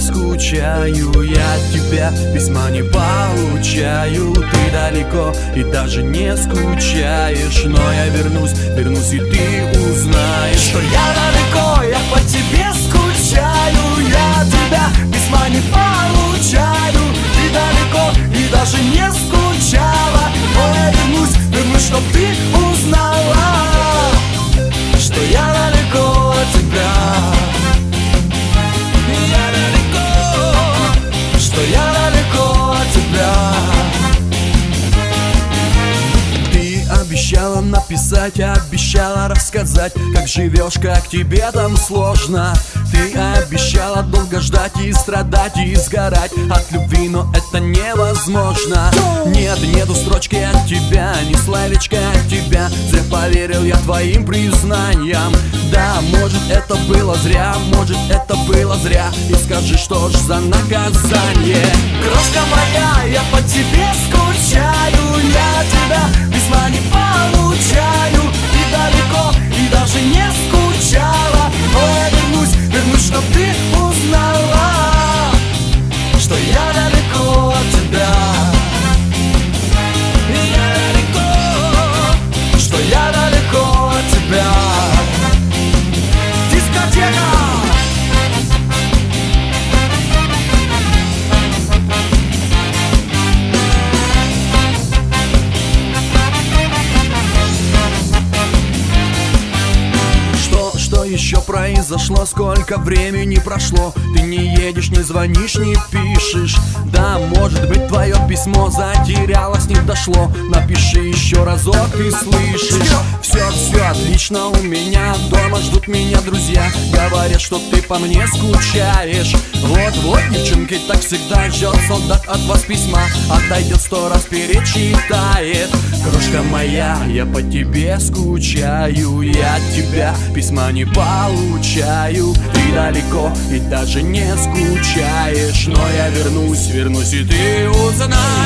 скучаю Я от тебя письма не получаю. Ты далеко и даже не скучаешь Но я вернусь, вернусь и ты узнаешь Что я далеко, я по тебе скучаю. Я от тебя письма не получаю. Ты далеко и даже не скучала. Но я вернусь, вернусь, чтоб ты написать, обещала рассказать Как живешь, как тебе там сложно. Ты обещала долго ждать и страдать и сгорать От любви, но это невозможно. Нет, нету строчки от тебя, ни словечка от тебя. Зря поверил я твоим признаниям. Да, может это было зря, может это было зря. И скажи, что ж за наказание? Крошка моя, я по еще произошло, сколько времени прошло. Ты не едешь, не звонишь, не пишешь. Да, может быть твое письмо затерялось, не дошло. Напиши еще разок, ты слышишь. Все, отлично у меня, дома ждут меня друзья. Говорят, что ты по мне скучаешь. Вот-вот, девчонки, так всегда ждет солдат от вас письма. Отойдет сто раз перечитает. Крошка моя, я по тебе скучаю Я от тебя письма не получаю. Ты далеко и даже не скучаешь. Но я вернусь, вернусь и ты узнаешь